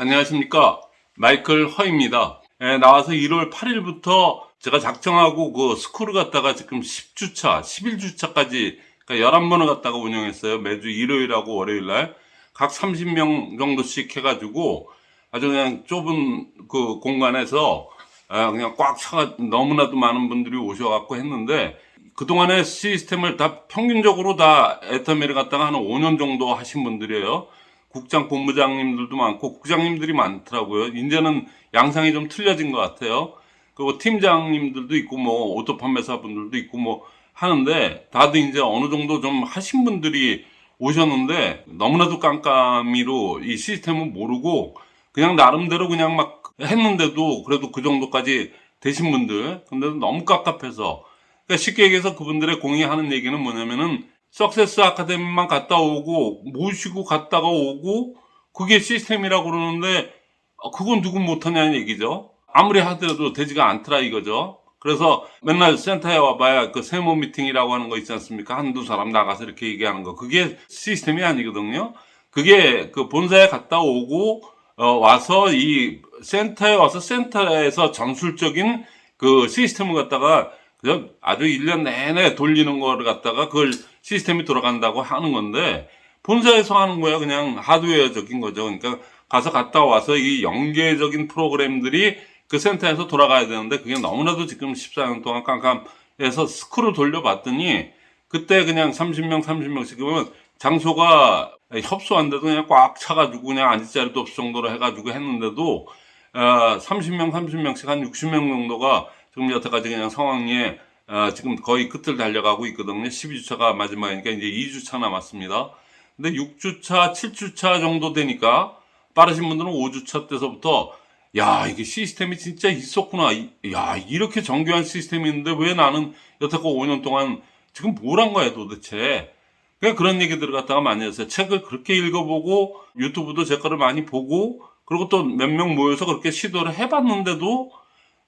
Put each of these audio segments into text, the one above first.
안녕하십니까. 마이클 허입니다. 예, 나와서 1월 8일부터 제가 작정하고 그 스쿨을 갔다가 지금 10주차, 11주차까지, 그러니까 11번을 갔다가 운영했어요. 매주 일요일하고 월요일날. 각 30명 정도씩 해가지고 아주 그냥 좁은 그 공간에서 아, 그냥 꽉 차가 너무나도 많은 분들이 오셔갖고 했는데 그동안의 시스템을 다 평균적으로 다 애터미를 갖다가 한 5년 정도 하신 분들이에요. 국장 본부장님들도 많고 국장님들이 많더라고요. 이제는 양상이 좀 틀려진 것 같아요. 그리고 팀장님들도 있고 뭐 auto 판매사 분들도 있고 뭐 하는데 다들 이제 어느 정도 좀 하신 분들이 오셨는데 너무나도 깜깜이로 이 시스템을 모르고 그냥 나름대로 그냥 막 했는데도 그래도 그 정도까지 되신 분들 근데 너무 깝깝해서 그러니까 쉽게 얘기해서 그분들의 공유하는 얘기는 뭐냐면은 석세스 아카데미만 갔다 오고 모시고 갔다가 오고 그게 시스템이라고 그러는데 어, 그건 누군 못하냐는 얘기죠. 아무리 하더라도 되지가 않더라 이거죠. 그래서 맨날 센터에 와봐야 그 세모 미팅이라고 하는 거 있지 않습니까? 한두 사람 나가서 이렇게 얘기하는 거. 그게 시스템이 아니거든요. 그게 그 본사에 갔다 오고 어, 와서 이 센터에 와서 센터에서 전술적인 그 시스템을 갖다가 그냥 아주 1년 내내 돌리는 거를 갖다가 그걸 시스템이 돌아간다고 하는 건데 본사에서 하는 거야 그냥 하드웨어적인 거죠. 그러니까 가서 갔다 와서 이 연계적인 프로그램들이 그 센터에서 돌아가야 되는데 그게 너무나도 지금 14년 동안 깜깜해서 스크롤 돌려봤더니 그때 그냥 30명 30명씩 그러면 장소가 협소한데도 그냥 꽉 차가지고 그냥 앉을 자리도 없을 정도로 해가지고 했는데도 어, 30명 30명씩 한 60명 정도가 지금 여태까지 그냥 상황에 어, 지금 거의 끝을 달려가고 있거든요. 12주차가 마지막이니까 이제 2주차 남았습니다. 근데 6주차, 7주차 정도 되니까 빠르신 분들은 5주차 때서부터 야 이게 시스템이 진짜 있었구나. 이- 야 이렇게 정교한 시스템이 있는데 왜 나는 여태껏 5년 동안 지금 뭘 한 거야 도대체. 그냥 그런 얘기들을 갖다가 많이 했어요. 책을 그렇게 읽어보고 유튜브도 제 거를 많이 보고 그리고 또 몇 명 모여서 그렇게 시도를 해봤는데도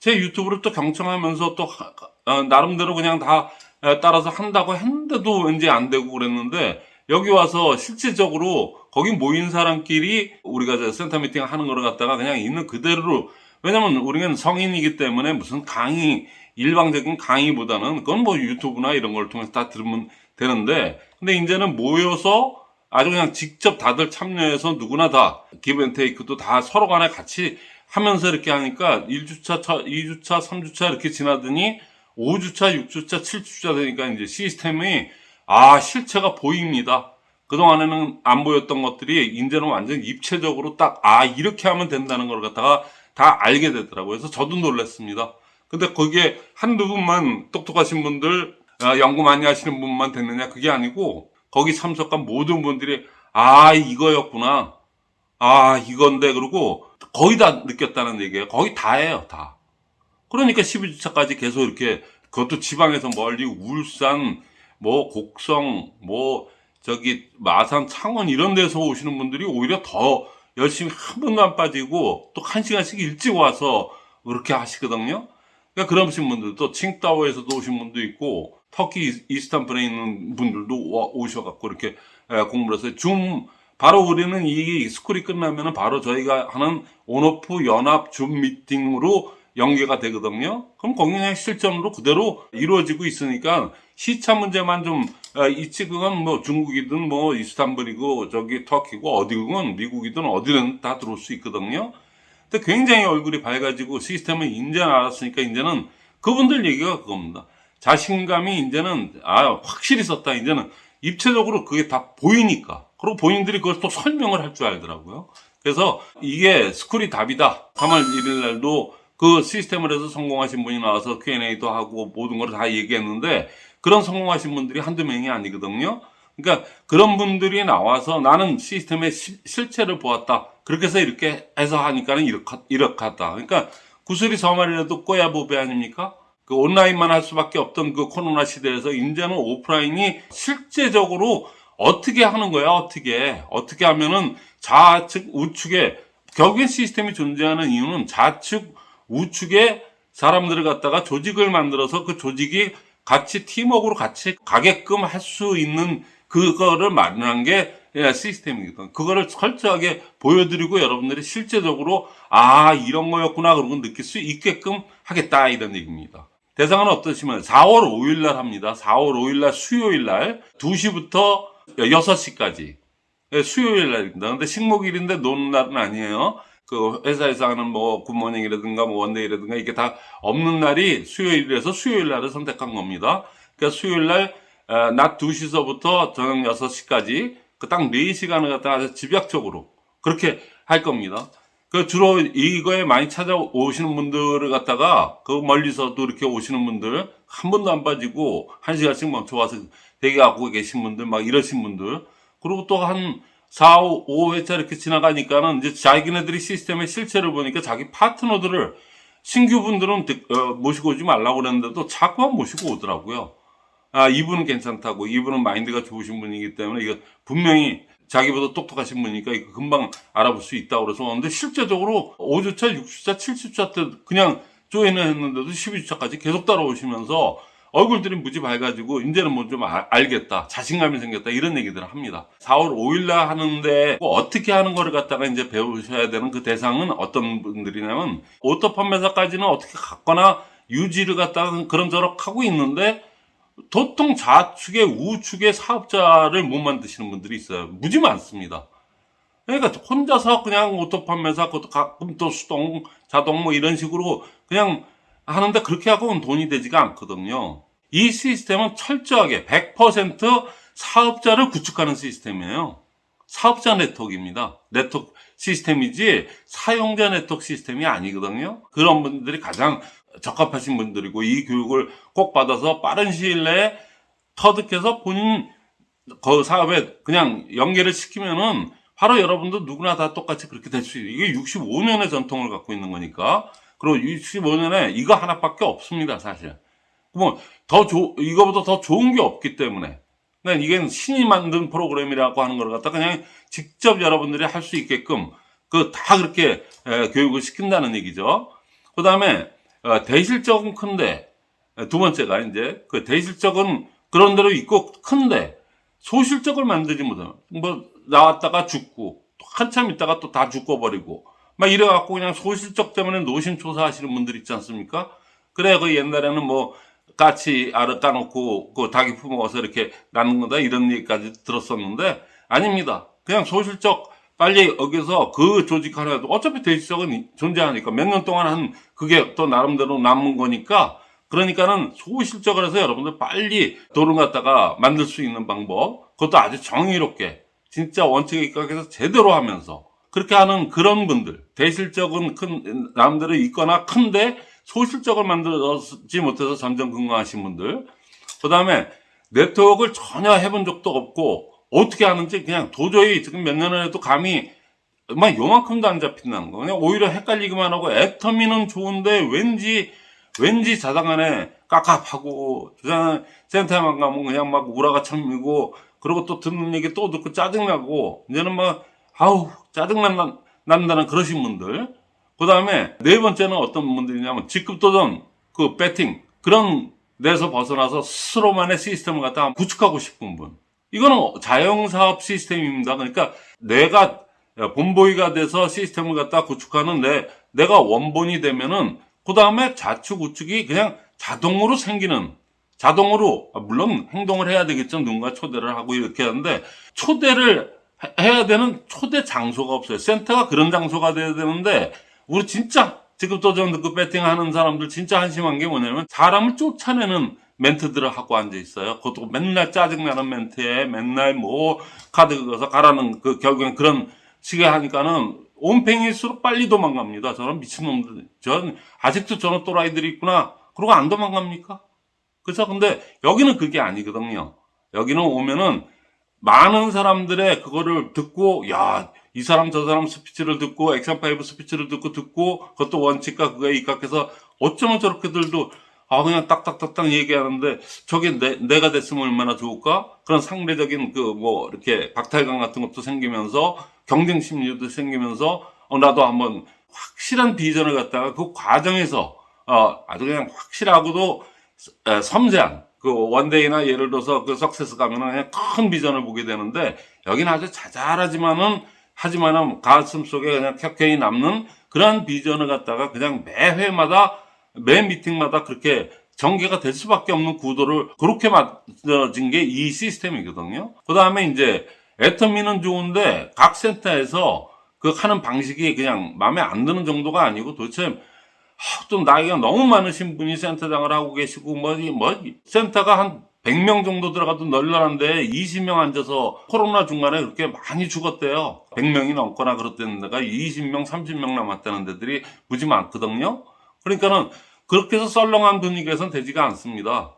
제 유튜브를 또 경청하면서 또 하- 어, 나름대로 그냥 다 에, 따라서 한다고 했는데도 왠지 안 되고 그랬는데 여기 와서 실질적으로 거기 모인 사람끼리 우리가 저 센터 미팅 하는 거를 갖다가 그냥 있는 그대로. 왜냐면 우리는 성인이기 때문에 무슨 강의 일방적인 강의보다는 그건 뭐 유튜브나 이런 걸 통해서 다 들으면 되는데 근데 이제는 모여서 아주 그냥 직접 다들 참여해서 누구나 다 기브앤테이크도 다 서로 간에 같이 하면서 이렇게 하니까 1주차, 2주차, 3주차 이렇게 지나더니 5주차, 6주차, 7주차 되니까 이제 시스템이 아, 실체가 보입니다. 그동안에는 안 보였던 것들이 이제는 완전 입체적으로 딱 아, 이렇게 하면 된다는 걸 갖다가 다 알게 되더라고요. 그래서 저도 놀랐습니다. 근데 거기에 한두 분만 똑똑하신 분들, 아, 연구 많이 하시는 분만 됐느냐? 그게 아니고 거기 참석한 모든 분들이 아, 이거였구나. 아, 이건데, 그러고 거의 다 느꼈다는 얘기예요. 거의 다예요, 다. 그러니까 12주차까지 계속 이렇게, 그것도 지방에서 멀리 울산, 뭐, 곡성, 뭐, 저기, 마산, 창원 이런 데서 오시는 분들이 오히려 더 열심히 한 번도 안 빠지고 또 한 시간씩 일찍 와서 그렇게 하시거든요. 그러니까 그러신 분들도 칭따오에서도 오신 분도 있고 터키 이- 이스탄불에 있는 분들도 와- 오셔갖고 이렇게 에, 공부를 해서 줌 바로 우리는 이 스쿨이 끝나면은 바로 저희가 하는 온오프 연합 줌 미팅으로 연계가 되거든요. 그럼 그냥 실전으로 그대로 이루어지고 있으니까 시차 문제만 좀 어, 있지 그건 뭐 중국이든 뭐 이스탄불이고 저기 터키고 어디든 미국이든 어디든 다 들어올 수 있거든요. 근데 굉장히 얼굴이 밝아지고 시스템을 이제 알았으니까 이제는 그분들 얘기가 그겁니다. 자신감이 이제는 아 확실히 썼다. 이제는 입체적으로 그게 다 보이니까. 그리고 본인들이 그걸 또 설명을 할 줄 알더라고요. 그래서 이게 스쿨이 답이다. 3월 1일 날도 그 시스템을 해서 성공하신 분이 나와서 Q&A도 하고 모든 걸 다 얘기했는데 그런 성공하신 분들이 한두 명이 아니거든요. 그러니까 그런 분들이 나와서 나는 시스템의 시- 실체를 보았다. 그렇게 해서 이렇게 해서 하니까는 이렇게 하다. 그러니까 구슬이 서말이라도 꼬야 보배 아닙니까? 그 온라인만 할 수밖에 없던 그 코로나 시대에서 이제는 오프라인이 실제적으로 어떻게 하는 거야, 어떻게. 어떻게 하면은 좌측, 우측에, 결국엔 시스템이 존재하는 이유는 좌측, 우측에 사람들을 갖다가 조직을 만들어서 그 조직이 같이 팀워크로 같이 가게끔 할 수 있는 그거를 마련한 게 예, 시스템이거든. 그거를 철저하게 보여드리고 여러분들이 실제적으로 아 이런 거였구나 그런 걸 느낄 수 있게끔 하겠다 이런 얘기입니다. 대상은 어떠시면 4월 5일 날 합니다. 4월 5일 날 수요일 날 2시부터 6시까지 예, 수요일 날입니다. 근데 식목일인데 노는 날은 아니에요. 그 회사에서 하는 뭐 굿모닝이라든가 뭐 원데이라든가 이게 다 없는 날이 수요일이라서 수요일 날을 선택한 겁니다. 그러니까 수요일 날 어, 낮 2시서부터 저녁 6시까지 그 딱 4시간을 갖다가 집약적으로 그렇게 할 겁니다. 그 주로 이거에 많이 찾아오시는 분들을 갖다가 그 멀리서도 이렇게 오시는 분들 한 번도 안 빠지고 한 시간씩 멈춰 와서 대기하고 계신 분들 막 이러신 분들 그리고 또 한 4, 5, 5회차 이렇게 지나가니까는 이제 자기네들이 시스템의 실체를 보니까 자기 파트너들을 신규 분들은 득- 어, 모시고 오지 말라고 그랬는데도 자꾸만 모시고 오더라고요. 아, 이분은 괜찮다고. 이분은 마인드가 좋으신 분이기 때문에 이거 분명히 자기보다 똑똑하신 분이니까 금방 알아볼 수 있다고 그래서 왔는데 실제적으로 5주차, 6주차, 7주차 때 그냥 join을 했는데도 12주차까지 계속 따라오시면서 얼굴들이 무지 밝아지고 이제는 뭐 좀 알겠다. 자신감이 생겼다. 이런 얘기들을 합니다. 4월 5일 날 하는데 뭐 어떻게 하는 거를 갖다가 이제 배우셔야 되는 그 대상은 어떤 분들이냐면 auto 판매사까지는 어떻게 갔거나 유지를 갖다가 그런저런 하고 있는데 도통 좌측에 우측에 사업자를 못 만드시는 분들이 있어요. 무지 많습니다. 그러니까 혼자서 그냥 auto 판매사, 그것도 가끔 또 수동, 자동 뭐 이런 식으로 그냥 하는데 그렇게 하고는 돈이 되지가 않거든요. 이 시스템은 철저하게 100% 사업자를 구축하는 시스템이에요. 사업자 네트워크입니다. 네트워크 시스템이지 사용자 네트워크 시스템이 아니거든요. 그런 분들이 가장 적합하신 분들이고 이 교육을 꼭 받아서 빠른 시일 내에 터득해서 본인 그 사업에 그냥 연계를 시키면은 바로 여러분도 누구나 다 똑같이 그렇게 될 수 있어요. 이게 65년의 전통을 갖고 있는 거니까. 그리고 65년에 이거 하나밖에 없습니다, 사실. 뭐, 더 조, 이거보다 더 좋은 게 없기 때문에. 그러니까 이게 신이 만든 프로그램이라고 하는 걸 갖다 그냥 직접 여러분들이 할 수 있게끔 그 다 그렇게 에, 교육을 시킨다는 얘기죠. 그 다음에 어, 대실적은 큰데 에, 두 번째가 이제 그 대실적은 그런 대로 있고 큰데 소실적을 만들지 못하면 뭐 나왔다가 죽고 또 한참 있다가 또 다 죽어버리고 막 이래갖고 그냥 소실적 때문에 노심초사하시는 분들 있지 않습니까? 그래 그 옛날에는 뭐 까치 알을 까놓고 그 닭이 품어서 이렇게 낳는 거다 이런 얘기까지 들었었는데 아닙니다. 그냥 소실적 빨리 여기서 그 조직 하나도 어차피 대실적은 존재하니까 몇 년 동안 한 그게 또 나름대로 남은 거니까 그러니까는 소실적을 해서 여러분들 빨리 돈을 갖다가 만들 수 있는 방법 그것도 아주 정의롭게 진짜 원칙에 입각해서 제대로 하면서 그렇게 하는 그런 분들 대실적은 큰 남들은 있거나 큰데 소실적을 만들지 못해서 점점 건강하신 분들 그 다음에 네트워크를 전혀 해본 적도 없고 어떻게 하는지 그냥 도저히 지금 몇 년을 해도 감이 막 요만큼도 안 잡힌다는 거. 그냥 오히려 헷갈리기만 하고 애터미는 좋은데 왠지 왠지 자당안에 깝깝하고 주장 센터만 가면 그냥 막 우라가 참이고 그리고 또 듣는 얘기 또 듣고 짜증나고 이제는 막 아우 짜증난 난다는 그러신 분들. 그 다음에 네 번째는 어떤 분들이냐면 직급 도전 그 배팅 그런 데서 벗어나서 스스로만의 시스템을 갖다가 구축하고 싶은 분 이거는 자영사업 시스템입니다. 그러니까 내가 본보이가 돼서 시스템을 갖다 구축하는 내 내가 원본이 되면은 그 다음에 좌측 우측이 그냥 자동으로 생기는 자동으로 아, 물론 행동을 해야 되겠죠. 누군가 초대를 하고 이렇게 하는데 초대를 해- 해야 되는 초대 장소가 없어요. 센터가 그런 장소가 돼야 되는데 우리 진짜 지금 도전 듣고 배팅 하는 사람들 진짜 한심한 게 뭐냐면 사람을 쫓아내는 멘트들을 하고 앉아 있어요. 그것도 맨날 짜증나는 멘트에 맨날 뭐 카드 긁어서 가라는 그 결국엔 그런 식의 하니까는 온팽일수록 빨리 도망갑니다. 저는 미친놈들. 전 아직도 저런 또라이들이 있구나. 그러고 안 도망갑니까? 그래서 근데 여기는 그게 아니거든요. 여기는 오면은 많은 사람들의 그거를 듣고 야, 이 사람 저 사람 스피치를 듣고 액션 파이브 스피치를 듣고 듣고 그것도 원칙과 그거에 입각해서 어쩌면 저렇게들도 아 그냥 딱딱딱딱 얘기하는데 저게 내, 내가 됐으면 얼마나 좋을까? 그런 상대적인 그 뭐 이렇게 박탈감 같은 것도 생기면서 경쟁 심리도 생기면서 어, 나도 한번 확실한 비전을 갖다가 그 과정에서 어, 아주 그냥 확실하고도 에, 섬세한 그 원데이나 예를 들어서 그 석세스 가면은 그냥 큰 비전을 보게 되는데 여기는 아주 자잘하지만은 하지만은 가슴 속에 그냥 켜켜이 남는 그런 비전을 갖다가 그냥 매 회마다 매 미팅마다 그렇게 전개가 될 수밖에 없는 구도를 그렇게 만들어진 게 이 시스템이거든요. 그 다음에 이제 애터미는 좋은데 각 센터에서 그 하는 방식이 그냥 마음에 안 드는 정도가 아니고 도대체 하, 또 나이가 너무 많으신 분이 센터장을 하고 계시고 뭐, 이- 뭐 이- 센터가 한 100명 정도 들어가도 널널한데 20명 앉아서 코로나 중간에 그렇게 많이 죽었대요. 100명이 넘거나 그렇다는 데가 20명, 30명 남았다는 데들이 무지 많거든요. 그러니까는 그렇게 해서 썰렁한 분위기에선 되지가 않습니다.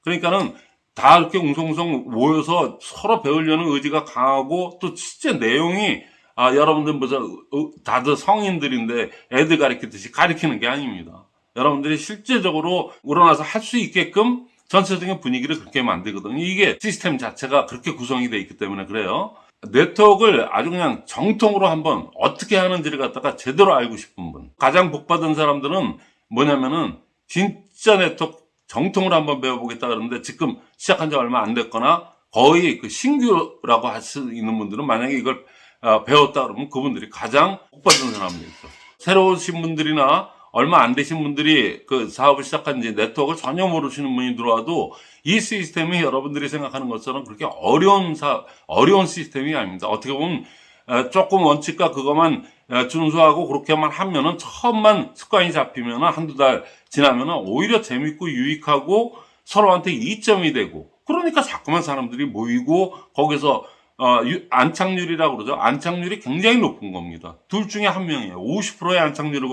그러니까는 다 이렇게 웅성웅성 모여서 서로 배우려는 의지가 강하고 또 실제 내용이 아, 여러분들 무슨 어, 다들 성인들인데 애들 가르치듯이 가르치는 게 아닙니다. 여러분들이 실제적으로 우러나서 할 수 있게끔 전체적인 분위기를 그렇게 만들거든요. 이게 시스템 자체가 그렇게 구성이 되어 있기 때문에 그래요. 네트워크를 아주 그냥 정통으로 한번 어떻게 하는지를 갖다가 제대로 알고 싶은 분. 가장 복받은 사람들은 뭐냐면은 진짜 네트워크 정통으로 한번 배워보겠다 그러는데 지금 시작한 지 얼마 안 됐거나 거의 그 신규라고 할 수 있는 분들은 만약에 이걸 어, 배웠다 그러면 그분들이 가장 복받은 사람들이죠. 새로 오신 분들이나 얼마 안 되신 분들이 그 사업을 시작한 지 네트워크를 전혀 모르시는 분이 들어와도 이 시스템이 여러분들이 생각하는 것처럼 그렇게 어려운 사, 어려운 시스템이 아닙니다. 어떻게 보면 어, 조금 원칙과 그것만 어, 준수하고 그렇게만 하면은 처음만 습관이 잡히면은 한두 달 지나면은 오히려 재밌고 유익하고 서로한테 이점이 되고 그러니까 자꾸만 사람들이 모이고 거기서 어, 유- 안착률이라고 그러죠. 안착률이 굉장히 높은 겁니다. 둘 중에 한 명이에요. 50%의 안착률을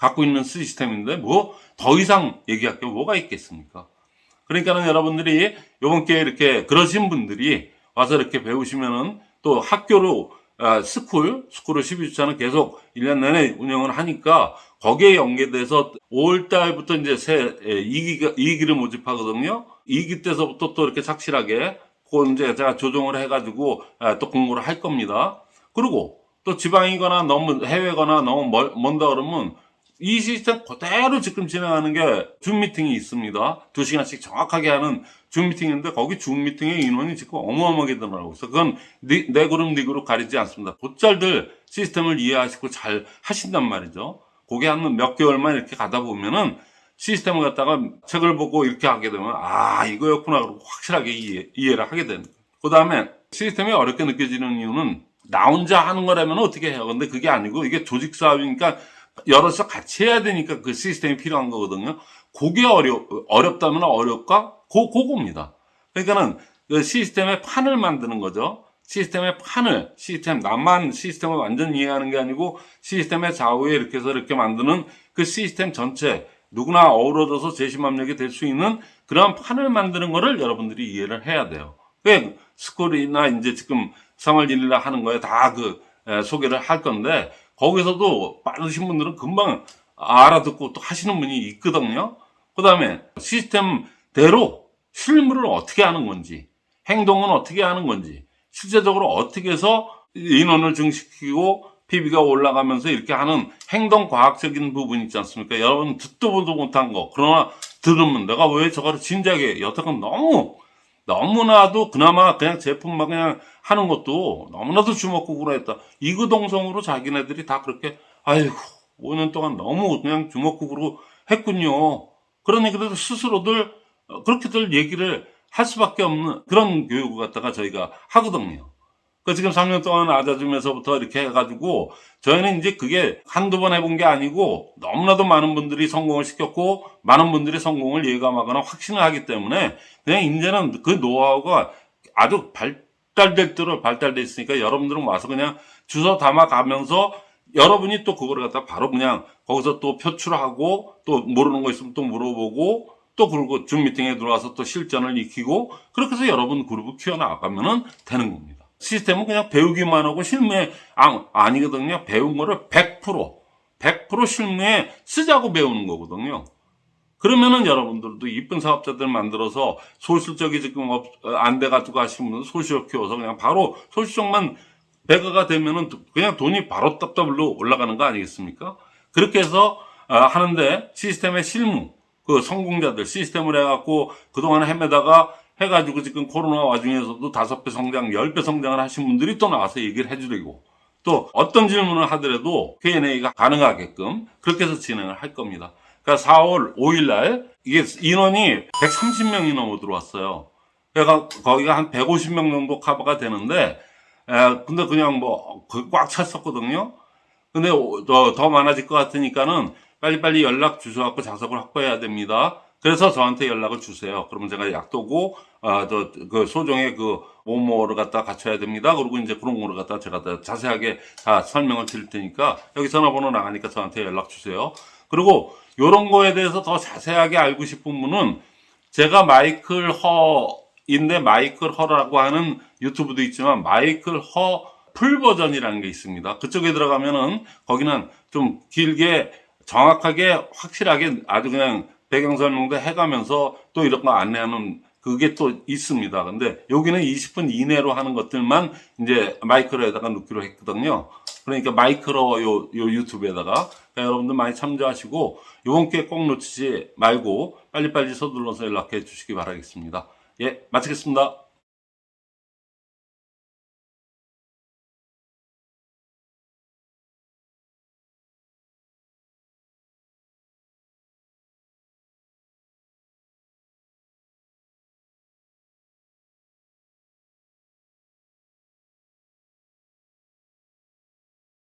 갖고 있는 시스템인데 뭐 더 이상 얘기할 게 뭐가 있겠습니까? 그러니까는 여러분들이 요번 기회에 이렇게 그러신 분들이 와서 이렇게 배우시면은 또 학교로 아, school, school을 12주차는 계속 1년 내내 운영을 하니까 거기에 연계돼서 5월 달부터 이제 새 2기가, 2기를 모집하거든요. 2기 때서부터 또 이렇게 착실하게 그거 이제 제가 조정을 해가지고 아, 또 공부를 할 겁니다. 그리고 또 지방이거나 너무 해외거나 너무 멀, 먼다 그러면 이 시스템 그대로 지금 진행하는 게 줌 미팅이 있습니다. 두 시간씩 정확하게 하는 줌 미팅인데 거기 줌 미팅의 인원이 지금 어마어마하게 늘어나고 있어. 그건 네, 내 그룹 네 그룹 가리지 않습니다. 곧잘들 시스템을 이해하시고 잘 하신단 말이죠. 그게 한 몇 개월만 이렇게 가다 보면은 시스템을 갖다가 책을 보고 이렇게 하게 되면 아 이거였구나 그러고 확실하게 이해, 이해 를 하게 되는. 그 다음에 시스템이 어렵게 느껴지는 이유는 나 혼자 하는 거라면 어떻게 해요? 근데 그게 아니고 이게 조직 사업이니까 여럿이서 같이 해야 되니까 그 시스템이 필요한 거거든요. 그게 어려, 어렵다면 어렵까? 고, 그겁니다. 그러니까는 그 시스템의 판을 만드는 거죠. 시스템의 판을, 시스템, 나만 시스템을 완전 이해하는 게 아니고 시스템의 좌우에 이렇게 해서 이렇게 만드는 그 시스템 전체, 누구나 어우러져서 재심합력이 될 수 있는 그런 판을 만드는 거를 여러분들이 이해를 해야 돼요. 왜 스쿨이나 이제 지금 3월 1일날 하는 거에 다 그 소개를 할 건데 거기서도 빠르신 분들은 금방 알아듣고 또 하시는 분이 있거든요. 그 다음에 시스템대로 실무를 어떻게 하는 건지, 행동은 어떻게 하는 건지, 실제적으로 어떻게 해서 인원을 증식시키고 PB가 올라가면서 이렇게 하는 행동 과학적인 부분 있지 않습니까? 여러분 듣도 보도 못한 거. 그러나 들으면 내가 왜 저거를 진작에 여태껏 너무 너무나도 그나마 그냥 제품만 그냥 하는 것도 너무나도 주먹구구로 했다. 이구동성으로 자기네들이 다 그렇게 아이고 5년 동안 너무 그냥 주먹구구로 했군요. 그러니 그래도 스스로들 어, 그렇게들 얘기를 할 수밖에 없는 그런 교육을 갖다가 저희가 하거든요. 그 지금 3년 동안 아자줌에서부터 이렇게 해가지고 저희는 이제 그게 한두 번 해본 게 아니고 너무나도 많은 분들이 성공을 시켰고 많은 분들이 성공을 예감하거나 확신을 하기 때문에 그냥 이제는 그 노하우가 아주 발 달될 대로 발달돼 있으니까 여러분들은 와서 그냥 주워 담아 가면서 여러분이 또 그거를 갖다 바로 그냥 거기서 또 표출하고 또 모르는 거 있으면 또 물어보고 또 그리고 줌 미팅에 들어와서 또 실전을 익히고 그렇게 해서 여러분 그룹을 키워나가면은 되는 겁니다. 시스템은 그냥 배우기만 하고 실무에 아, 아니거든요. 배운 거를 100% 100% 실무에 쓰자고 배우는 거거든요. 그러면은 여러분들도 이쁜 사업자들 만들어서 소실적이 지금 없, 안 돼가지고 하시는 분들 소실 키워서 그냥 바로 소실적만 배가가 되면은 그냥 돈이 바로 답답으로 올라가는 거 아니겠습니까? 그렇게 해서 아, 하는데 시스템의 실무 그 성공자들 시스템을 해갖고 그동안 헤매다가 해가지고 지금 코로나 와중에서도 다섯 배 성장, 열 배 성장을 하신 분들이 또 나와서 얘기를 해주려고 또 어떤 질문을 하더라도 Q&A가 가능하게끔 그렇게 해서 진행을 할 겁니다. 그러니까 4월 5일 날 이게 인원이 130명이 넘어 들어왔어요. 그러니까 거기가 한 150명 정도 커버가 되는데 에, 근데 그냥 뭐 꽉 찼었거든요. 근데 오- 더, 더 많아질 것 같으니까는 빨리빨리 연락 주셔갖고 좌석을 확보해야 됩니다. 그래서 저한테 연락을 주세요. 그러면 제가 약도고, 아, 저, 그 소정의 그 뭐뭐를 갖다 갖춰야 됩니다. 그리고 이제 그런 거를 갖다 제가 다 자세하게 다 설명을 드릴 테니까 여기 전화번호 나가니까 저한테 연락 주세요. 그리고 요런 거에 대해서 더 자세하게 알고 싶은 분은 제가 마이클 허인데 마이클 허라고 하는 유튜브도 있지만 마이클 허 full 버전이라는 게 있습니다. 그쪽에 들어가면은 거기는 좀 길게 정확하게 확실하게 아주 그냥 배경 설명도 해가면서 또 이런 거 안내하는 그게 또 있습니다. 근데 여기는 20분 이내로 하는 것들만 이제 마이크로에다가 넣기로 했거든요. 그러니까 마이크로 요, 요 유튜브에다가 그러니까 여러분들 많이 참조하시고 요번 기회 꼭 놓치지 말고 빨리빨리 서둘러서 연락해 주시기 바라겠습니다. 예, 마치겠습니다.